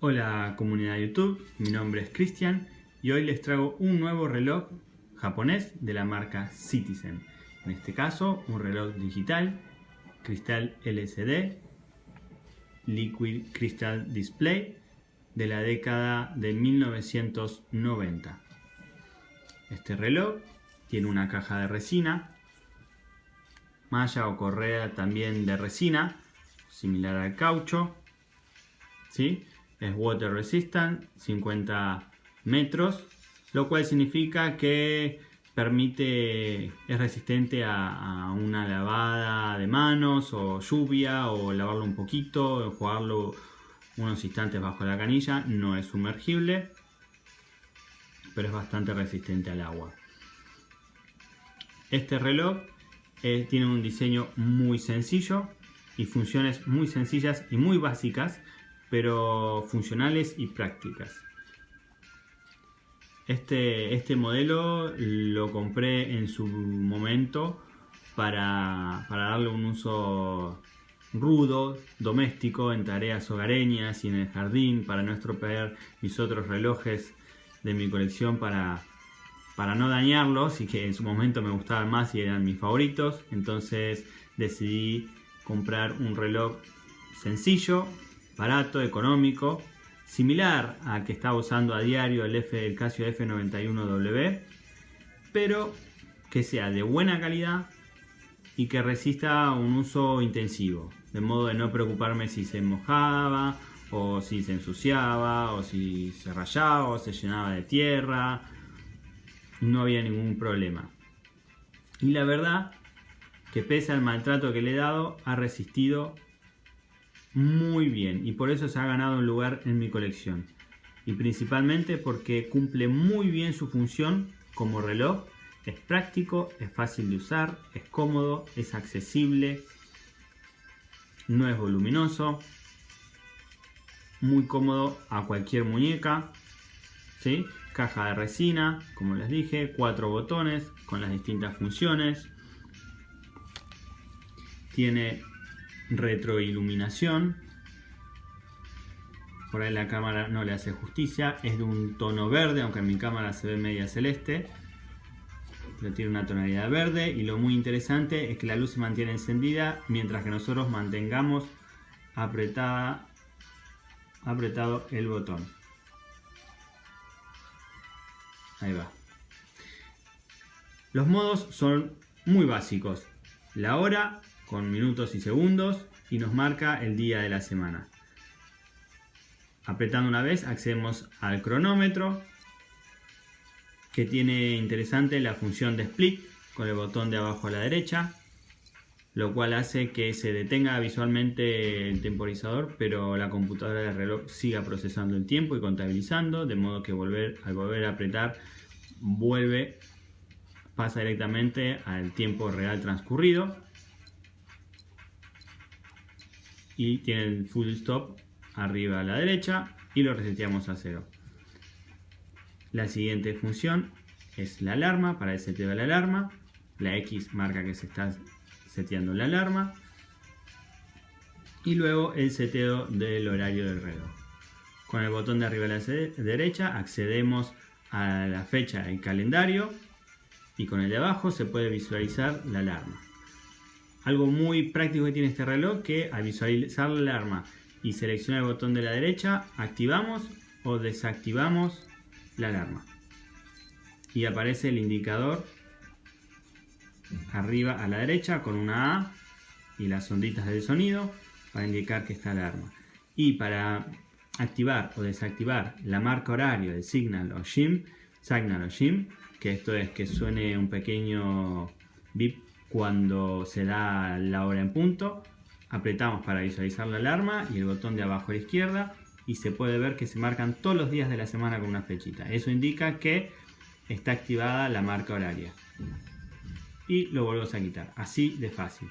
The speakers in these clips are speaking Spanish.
Hola comunidad de YouTube, mi nombre es Cristian y hoy les traigo un nuevo reloj japonés de la marca Citizen. En este caso, un reloj digital, cristal LCD, Liquid Crystal Display de la década de 1990. Este reloj tiene una caja de resina, malla o correa también de resina, similar al caucho, ¿sí? Es water resistant, 50 metros, lo cual significa que permite, es resistente a, una lavada de manos o lluvia o lavarlo un poquito, jugarlo unos instantes bajo la canilla, no es sumergible, pero es bastante resistente al agua. Este reloj eh, tiene un diseño muy sencillo y funciones muy sencillas y muy básicas pero funcionales y prácticas. Este, este modelo lo compré en su momento para, darle un uso rudo, doméstico, en tareas hogareñas y en el jardín, para no estropear mis otros relojes de mi colección para, para no dañarlos y que en su momento me gustaban más y eran mis favoritos. Entonces decidí comprar un reloj sencillo, barato, económico, similar al que estaba usando a diario el, F, el Casio F91W, pero que sea de buena calidad y que resista un uso intensivo, de modo de no preocuparme si se mojaba o si se ensuciaba o si se rayaba o se llenaba de tierra, no había ningún problema. Y la verdad que pese al maltrato que le he dado, ha resistido muy bien y por eso se ha ganado un lugar en mi colección. Y principalmente porque cumple muy bien su función como reloj. Es práctico, es fácil de usar, es cómodo, es accesible, no es voluminoso, muy cómodo a cualquier muñeca. ¿sí? Caja de resina, como les dije, cuatro botones con las distintas funciones. Tiene retroiluminación. Por ahí la cámara no le hace justicia. Es de un tono verde, aunque en mi cámara se ve media celeste. Pero tiene una tonalidad verde. Y lo muy interesante es que la luz se mantiene encendida mientras que nosotros mantengamos apretada, apretado el botón. Ahí va. Los modos son muy básicos. La hora, con minutos y segundos y nos marca el día de la semana. Apretando una vez accedemos al cronómetro que tiene interesante la función de split con el botón de abajo a la derecha lo cual hace que se detenga visualmente el temporizador pero la computadora del reloj siga procesando el tiempo y contabilizando de modo que volver, al volver a apretar vuelve pasa directamente al tiempo real transcurrido y tiene el full stop arriba a la derecha y lo reseteamos a cero. La siguiente función es la alarma, para el seteo de la alarma. La X marca que se está seteando la alarma. Y luego el seteo del horario del reloj. Con el botón de arriba a la derecha accedemos a la fecha y calendario y con el de abajo se puede visualizar la alarma. Algo muy práctico que tiene este reloj que al visualizar la alarma y seleccionar el botón de la derecha, activamos o desactivamos la alarma. Y aparece el indicador arriba a la derecha con una A y las onditas del sonido para indicar que está la alarma. Y para activar o desactivar la marca horario de Signal o SHIM, Signal o SHIM, que esto es que suene un pequeño bip cuando se da la hora en punto, apretamos para visualizar la alarma y el botón de abajo a la izquierda y se puede ver que se marcan todos los días de la semana con una flechita. Eso indica que está activada la marca horaria. Y lo volvemos a quitar, así de fácil.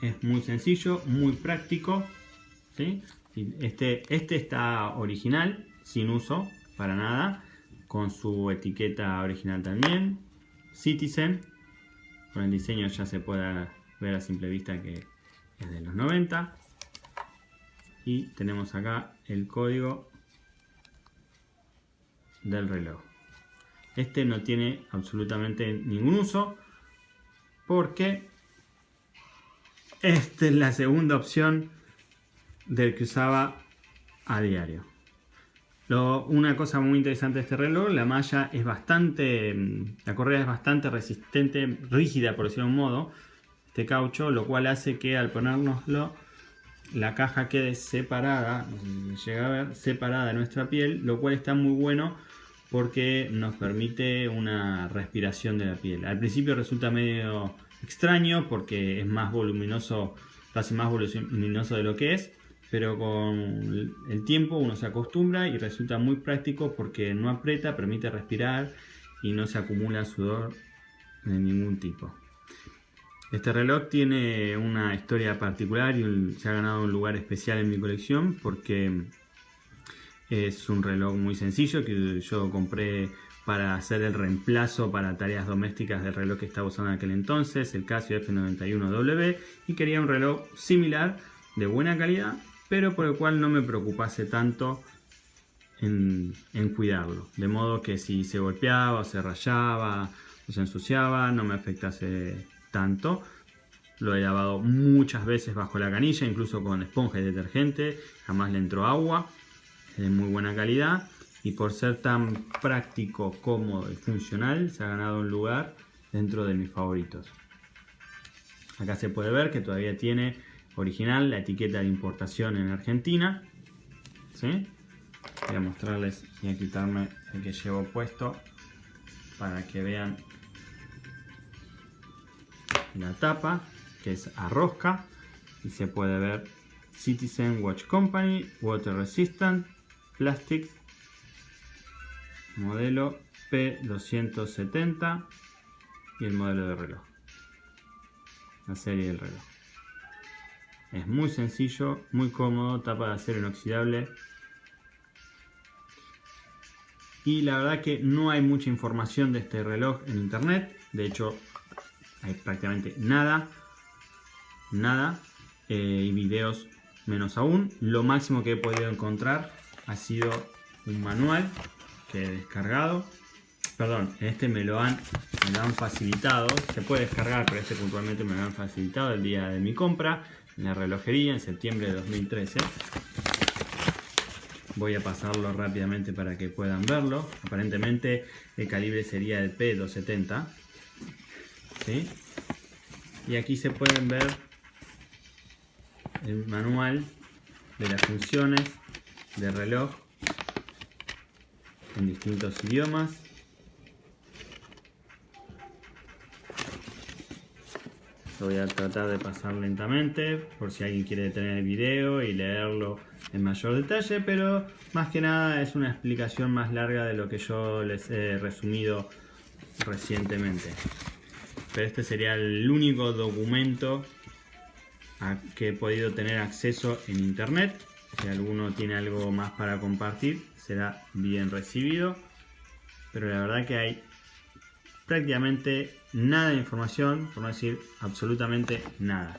Es muy sencillo, muy práctico. Este, este está original, sin uso, para nada, con su etiqueta original también. Citizen. Con el diseño ya se puede ver a simple vista que es de los 90. y tenemos acá el código del reloj. Este no tiene absolutamente ningún uso porque esta es la segunda opción del que usaba a diario. Una cosa muy interesante de este reloj, la malla es bastante, la correa es bastante resistente, rígida por decirlo de un modo, este caucho, lo cual hace que al ponérnoslo la caja quede separada, no sé si llega a ver, separada de nuestra piel, lo cual está muy bueno porque nos permite una respiración de la piel. Al principio resulta medio extraño porque es más voluminoso, casi más voluminoso de lo que es, pero con el tiempo uno se acostumbra y resulta muy práctico porque no aprieta, permite respirar y no se acumula sudor de ningún tipo. Este reloj tiene una historia particular y se ha ganado un lugar especial en mi colección porque es un reloj muy sencillo que yo compré para hacer el reemplazo para tareas domésticas del reloj que estaba usando en aquel entonces, el Casio F91W, y quería un reloj similar, de buena calidad, pero por el cual no me preocupase tanto en, cuidarlo. De modo que si se golpeaba, se rayaba, o se ensuciaba, no me afectase tanto. Lo he lavado muchas veces bajo la canilla, incluso con esponja y detergente, jamás le entró agua, es de muy buena calidad y por ser tan práctico, cómodo y funcional se ha ganado un lugar dentro de mis favoritos. Acá se puede ver que todavía tiene original la etiqueta de importación en Argentina. ¿Sí? Voy a mostrarles y a quitarme el que llevo puesto para que vean la tapa que es a rosca y se puede ver Citizen Watch Company, Water Resistant, Plastics modelo P270 y el modelo de reloj. La serie del reloj. Es muy sencillo, muy cómodo, tapa de acero inoxidable. Y la verdad que no hay mucha información de este reloj en internet. De hecho, hay prácticamente nada. Nada. Eh, y videos menos aún. Lo máximo que he podido encontrar ha sido un manual he descargado. Perdón, este me lo, han, me han facilitado. Se puede descargar, pero este puntualmente me lo han facilitado el día de mi compra en la relojería en septiembre de 2013. Voy a pasarlo rápidamente para que puedan verlo. Aparentemente el calibre sería el P270. ¿sí? Y aquí se pueden ver el manual de las funciones del reloj en distintos idiomas. Voy a tratar de pasar lentamente por si alguien quiere detener el video y leerlo en mayor detalle, pero más que nada es una explicación más larga de lo que yo les he resumido recientemente. Pero este sería el único documento a que he podido tener acceso en internet. Si alguno tiene algo más para compartir, será bien recibido. Pero la verdad que hay prácticamente nada de información, por no decir absolutamente nada.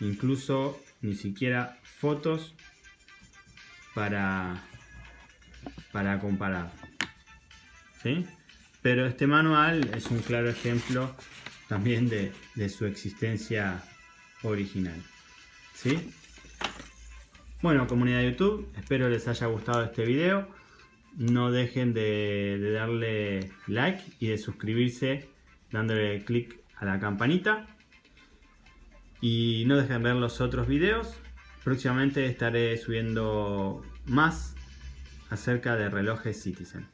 Incluso ni siquiera fotos para, para comparar. ¿Sí? Pero este manual es un claro ejemplo también de, de su existencia original. ¿Sí? Bueno, comunidad de YouTube, espero les haya gustado este video. No dejen de, darle like y de suscribirse dándole clic a la campanita. Y no dejen de ver los otros videos. Próximamente estaré subiendo más acerca de relojes Citizen.